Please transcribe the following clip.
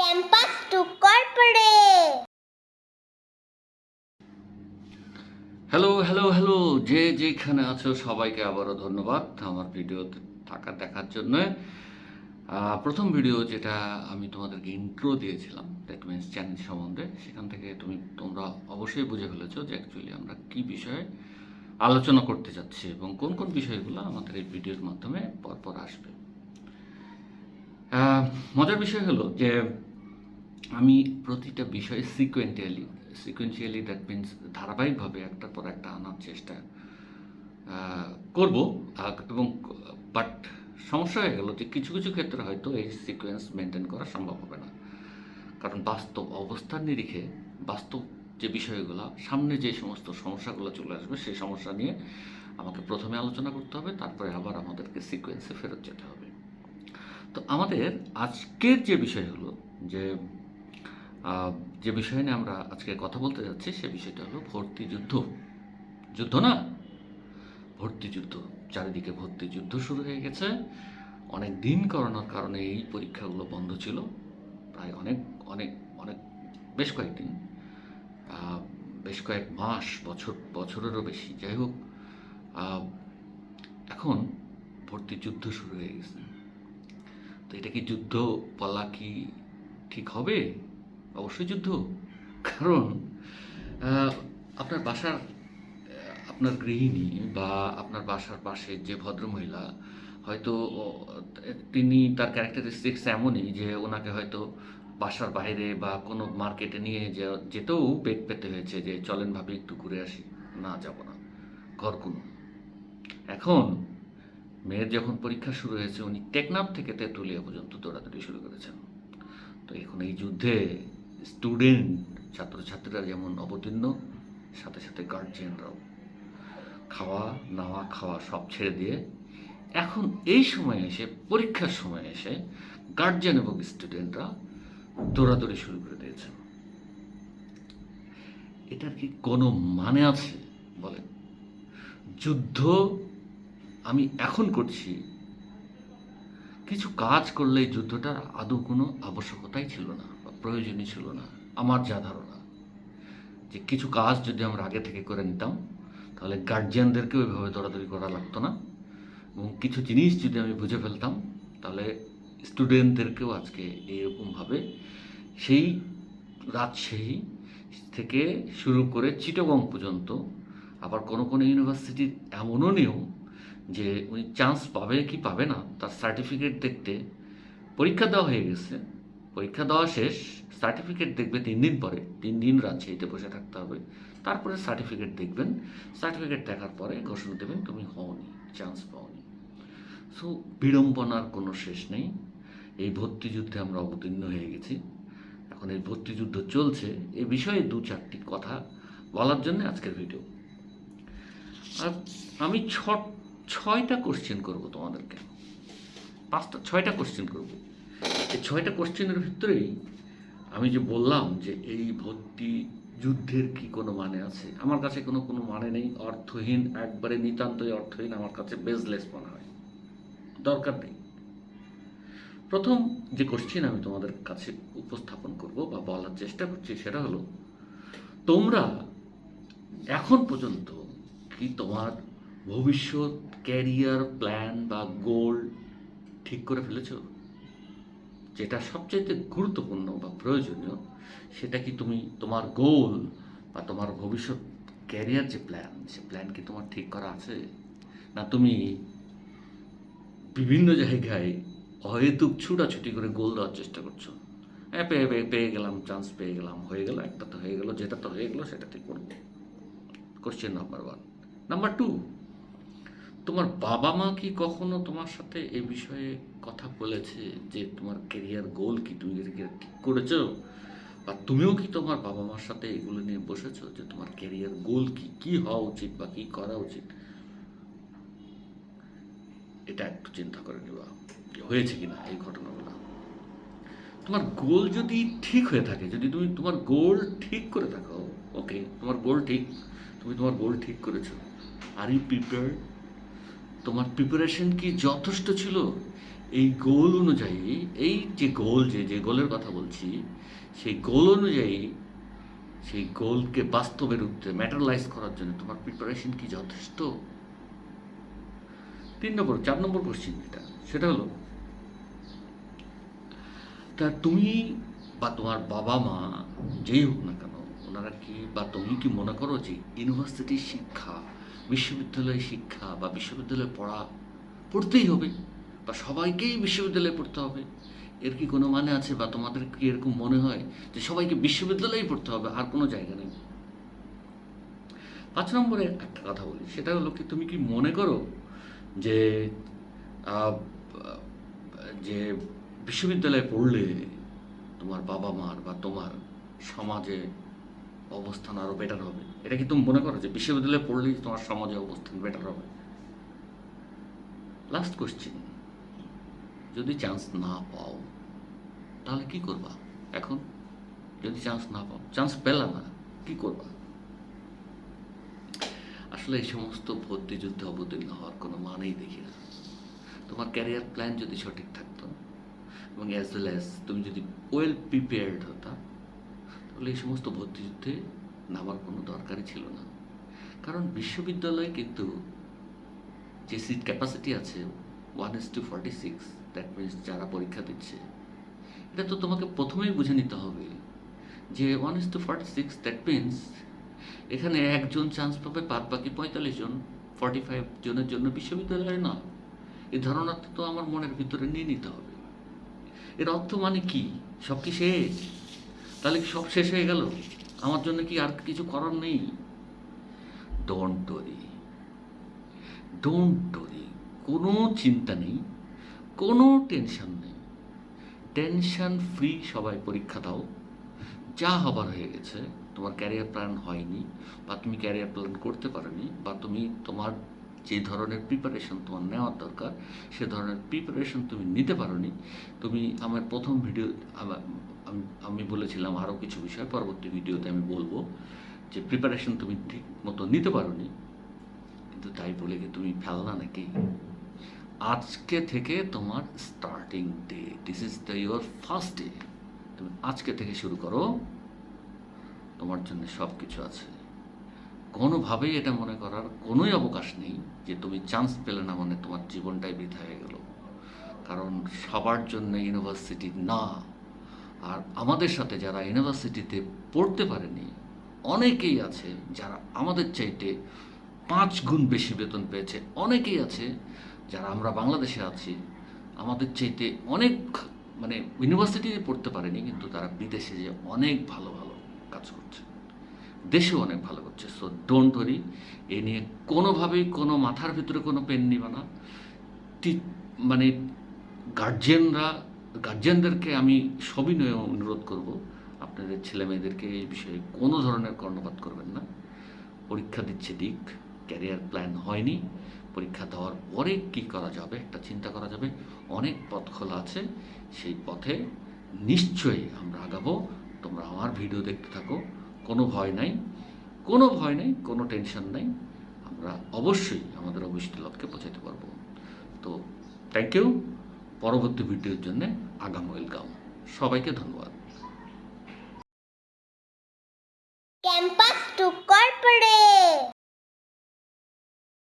Campus to corporate. Hello hello hello যে যেখানে আছো, সবাইকে আবারও ধন্যবাদ আমার ভিডিওতে থাকা, দেখার জন্য। প্রথম ভিডিও যেটা আমি তোমাদেরকে ইন্ট্রো দিয়েছিলাম দ্যাট মিনস চ্যানেল সম্বন্ধে, সেখান থেকে তুমি, তোমরা অবশ্যই বুঝে ফেলেছো যে অ্যাকচুয়ালি আমরা কি বিষয়ে আলোচনা করতে যাচ্ছি এবং কোন কোন বিষয়গুলো আমাদের এই ভিডিওর মাধ্যমে পরপর আসবে। মজার বিষয় হলো যে আমি প্রতিটা বিষয়ে সিকোয়েন্টিয়ালি সিকোয়েন্সিয়ালি দ্যাট মিনস ধারাবাহিকভাবে একটার পর একটা আনার চেষ্টা করব। এবং বাট সমস্যা হয়ে গেল যে কিছু কিছু ক্ষেত্রে হয়তো এই সিকোয়েন্স মেনটেন করা সম্ভব হবে না। কারণ বাস্তব অবস্থার নিরিখে বাস্তব যে বিষয়গুলো, সামনে যে সমস্ত সমস্যাগুলো চলে আসবে, সেই সমস্যা নিয়ে আমাকে প্রথমে আলোচনা করতে হবে, তারপরে আবার আমাদেরকে সিকোয়েন্সে ফেরত যেতে হবে। তো আমাদের আজকের যে বিষয় হলো যে যে বিষয় নিয়ে আমরা আজকে কথা বলতে যাচ্ছি, সে বিষয়টা হলো ভর্তি যুদ্ধ। যুদ্ধ না? ভর্তি যুদ্ধ। চারিদিকে ভর্তি যুদ্ধ শুরু হয়ে গেছে। অনেক দিন করোনার কারণে এই পরীক্ষাগুলো বন্ধ ছিল। প্রায় অনেক অনেক অনেক, বেশ কয়েকদিন। বেশ কয়েক মাস, বছর, বছরেরও বেশি। যাই হোক এখন ভর্তি যুদ্ধ শুরু হয়ে গেছে। তো এটা কি যুদ্ধ বলা কি ঠিক হবে? অবশ্যই যুদ্ধ। কারণ আপনার বাসার আপনার গৃহিণী বা আপনার বাসার পাশে যে ভদ্রমহিলা, হয়তো তিনি তার ক্যারেক্টারিস্টিক্স এমনই যে ওনাকে হয়তো বাসার বাইরে বা কোনো মার্কেটে নিয়ে যেতেও পেট পেতে হয়েছে যে, চলেন ভাবি, একটু ঘুরে আসি, না যাব না, ঘর কোনো। এখন, মেয়ের যখন পরীক্ষা শুরু হয়েছে, উনি টেকনাফ থেকে তেঁতুলিয়া পর্যন্ত দৌড়াদৌড়ি শুরু করেছেন। তো এখন এই যুদ্ধে স্টুডেন্ট, ছাত্রছাত্রীরা যেমন অবতীর্ণ, সাথে সাথে গার্জিয়ানরাও খাওয়া, নাওয়া, খাওয়া সব ছেড়ে দিয়ে এখন এই সময় এসে, পরীক্ষার সময় এসে গার্জিয়ান এবং স্টুডেন্টরা দৌড়াদৌড়ি শুরু করে দিয়েছেন এটার কি কোনো মানে আছে, বলেন? যুদ্ধ আমি এখন করছি। কিছু কাজ করলে যুদ্ধটার আদৌ কোনো আবশ্যকতাই ছিল না। প্রয়োজনই ছিল না, আমার যা ধারণা। যে কিছু কাজ যদি আমরা আগে থেকে করে নিতাম, তাহলে গার্জিয়ানদেরকেও ওইভাবে দৌড়াদৌড়ি করা লাগতো না। এবং কিছু জিনিস যদি আমি বুঝে ফেলতাম, তাহলে স্টুডেন্টদেরকেও আজকে এইরকমভাবে সেই রাজশাহী থেকে শুরু করে চিটগং পর্যন্ত, আবার কোনো কোনো ইউনিভার্সিটির এমনও নিয়ম যে উনি চান্স পাবে কি পাবে না, তার সার্টিফিকেট দেখতে পরীক্ষা দেওয়া হয়ে গেছে। পরীক্ষা দেওয়া শেষ সার্টিফিকেট দেখবে তিন দিন পরে তিন দিন রাজশাহীতে বসে থাকতে হবে। তারপরে সার্টিফিকেট দেখবেন সার্টিফিকেট দেখার পরে ঘোষণা দেবেন, তুমি হওনি চান্স পাওনি। সো বিড়ম্বনার কোনো শেষ নেই। এই ভর্তি যুদ্ধে আমরা অবতীর্ণ হয়ে গেছি। এখন এই ভর্তি যুদ্ধ চলছে। এ বিষয়ে দু চারটি কথা বলার জন্য আজকের ভিডিও আর আমি ছ, ছয়টা কোশ্চেন করব তোমাদেরকে। পাঁচটা, ছয়টা কোশ্চেন করব। এই ছয়টা কোশ্চেনের ভিতরেই আমি যে বললাম যে এই ভর্তি যুদ্ধের কি কোনো মানে আছে? আমার কাছে কোনো কোনো মানে নেই। অর্থহীন, একবারে নিতান্তই অর্থহীন, আমার কাছে বেজলেস মনে হয়। দরকার নেই। প্রথম যে কোশ্চেন আমি তোমাদের কাছে উপস্থাপন করব বা বলার চেষ্টা করছি সেটা হলো, তোমরা এখন পর্যন্ত কি তোমার ভবিষ্যৎ ক্যারিয়ার প্ল্যান বা গোল ঠিক করে ফেলেছো? যেটা সবচাইতে গুরুত্বপূর্ণ বা প্রয়োজনীয়, সেটা কি তুমি তোমার গোল বা তোমার ভবিষ্যৎ ক্যারিয়ার যে প্ল্যান সে প্ল্যান কি তোমার ঠিক করা আছে? না তুমি বিভিন্ন জায়গায় অহেতুক ছুটাছুটি করে গোল দেওয়ার চেষ্টা করছ? হ্যাঁ পেয়ে পেয়ে পেয়ে গেলাম চান্স পেয়ে গেলাম, হয়ে গেল, একটা তো হয়ে গেল, যেটা তো হয়ে গেলো সেটাতে করব। Question number one number two তোমার বাবা মা কি কখনো তোমার সাথে এ বিষয়ে কথা বলেছে যে তোমার কেরিয়ার গোল কি তুমি ঠিক করেছ? বা তুমিও কি তোমার বাবা মার সাথে এগুলো নিয়ে বসেছো যে তোমার কেরিয়ার গোল কি? কি হওয়া উচিত বা কি করা উচিত? এটা একটু চিন্তা করে নেবা যে হয়েছে কিনা এই ঘটনাগুলো। তোমার গোল যদি ঠিক হয়ে থাকে, যদি তুমি তোমার গোল ঠিক করে থাকো ওকে তোমার গোল ঠিক, তুমি তোমার গোল ঠিক করেছ আর ইউ প্রিপেয়ার তোমার প্রিপারেশন কি যথেষ্ট ছিল? এই গোল অনুযায়ী, এই যে গোল যে যে গোলের কথা বলছি, সেই গোল অনুযায়ী, সেই গোলকে বাস্তবে রূপে ম্যাটারলাইজ করার জন্য তোমার প্রিপারেশন কি যথেষ্ট? তিন নম্বর, চার নম্বর কোশ্চিন যেটা, সেটা হলো, তা তুমি বা তোমার বাবা মা, যেই হোক না কেন, ওনারা কি বা তুমি কি মনে করো যে ইউনিভার্সিটির শিক্ষা বিশ্ববিদ্যালয়ের শিক্ষা বা বিশ্ববিদ্যালয়ে পড়া পড়তেই হবে বা সবাইকেই বিশ্ববিদ্যালয়ে পড়তে হবে। এর কি কোনো মানে আছে বা তোমাদের কি এরকম মনে হয় যে সবাইকে বিশ্ববিদ্যালয়েই পড়তে হবে? আর কোনো জায়গা নেই। পাঁচ নম্বরে একটা কথা বলি, সেটা হলো কি, তুমি কি মনে করো যে যে বিশ্ববিদ্যালয়ে পড়লে তোমার বাবা মার বা তোমার সমাজে অবস্থান আরও বেটার হবে। এটা কি তুমি মনে করো যে বিশ্ববিদ্যালয়ে পড়লেই তোমার সমাজে অবস্থান বেটার হবে? লাস্ট কোশ্চেন যদি চান্স না পাও, তাহলে কি করবা? এখন? যদি চান্স না পাও চান্স পেলা না, কি করবা? আসলে এই সমস্ত ভর্তি যুদ্ধে অবতীর্ণ হওয়ার কোনো মানেই দেখি না। তোমার ক্যারিয়ার প্ল্যান যদি সঠিক থাকতো, এবং অ্যাজ ওয়েল অ্যাজ তুমি যদি ওয়েল প্রিপেয়ার্ড হতা তাহলে এই সমস্ত ভর্তি যুদ্ধে নামার কোনো দরকারই ছিল না। কারণ বিশ্ববিদ্যালয়ে কিন্তু যে সিট ক্যাপাসিটি আছে one is two forty six that means যারা পরীক্ষা দিচ্ছে, এটা তো তোমাকে প্রথমেই বুঝে নিতে হবে যে one is two forty six that means এখানে একজন চান্স পাবে বাদ বাকি পঁয়তাল্লিশ জন ফর্টি ফাইভ জনের জন্য বিশ্ববিদ্যালয়ে না। এই ধারণাটা তো আমার মনের ভিতরে নিয়ে নিতে হবে। এর অর্থ মানে কি? সব কি শেষ? তাহলে কি সব শেষ হয়ে গেল? আমার জন্য কি আর কিছু করার নেই? ডোন্ট ডরি ডোন্ট ডরি কোনো চিন্তা নেই, কোনো টেনশন নেই। টেনশন ফ্রি সবাই পরীক্ষা দাও। যা হবার হয়ে গেছে, তোমার ক্যারিয়ার প্ল্যান হয়নি বা তুমি ক্যারিয়ার প্ল্যান করতে পারোনি বা তুমি তোমার যে ধরনের প্রিপারেশন তোমার নেওয়ার দরকার, সে ধরনের প্রিপারেশন তুমি নিতে পারোনি, তুমি আমার প্রথম ভিডিও আমা- বলেছিলাম আরও কিছু বিষয়, পরবর্তী ভিডিওতে আমি বলব যে প্রিপারেশন তুমি ঠিক মতো নিতে পারোনি, কিন্তু তাই বলে কি তুমি ফেলনা নাকি? আজকে থেকে তোমার starting day this is the your first day তুমি আজকে থেকে শুরু করো, তোমার জন্য সব কিছু আছে। কোনোভাবেই এটা মনে করার কোনোই অবকাশ নেই যে তুমি চান্স পেলে না মানে তোমার জীবনটাই বৃথা হয়ে গেল। কারণ সবার জন্য ইউনিভার্সিটি না। আর আমাদের সাথে যারা ইউনিভার্সিটিতে পড়তে পারেনি, অনেকেই আছে যারা আমাদের চাইতে পাঁচ গুণ বেশি বেতন পেয়েছে। অনেকেই আছে যারা আমরা বাংলাদেশে আছি, আমাদের চাইতে অনেক মানে ইউনিভার্সিটিতে পড়তে পারেনি, কিন্তু তারা বিদেশে যে অনেক ভালো ভালো কাজ করছে। দেশেও অনেক ভালো করছে। সো ডোন্ট ওয়ারি এ নিয়ে কোনোভাবেই কোনো মাথার ভিতরে কোনো পেন নিবে না। মানে গার্জিয়ানরা গার্জিয়ানদেরকে আমি সবিনয়ে অনুরোধ করব, আপনাদের ছেলে মেয়েদেরকে এই বিষয়ে কোনো ধরনের কর্ণপাত করবেন না। পরীক্ষা দিচ্ছে দিক, ক্যারিয়ার প্ল্যান হয়নি, পরীক্ষা দেওয়ার পরে কি করা যাবে একটা চিন্তা করা যাবে, অনেক পথ খোলা আছে, সেই পথে নিশ্চয়ই আমরা আগাবো। তোমরা আমার ভিডিও দেখতে থাকো, কোনো ভয় নাই। কোনো ভয় নেই, কোনো টেনশন নাই। আমরা অবশ্যই আমাদের অভিষ্ট লক্ষ্যে পৌঁছাতে পারব। তো থ্যাংক ইউ পরবর্তী ভিডিওর জন্য আগাম ওয়েলকাম। সবাইকে ধন্যবাদ।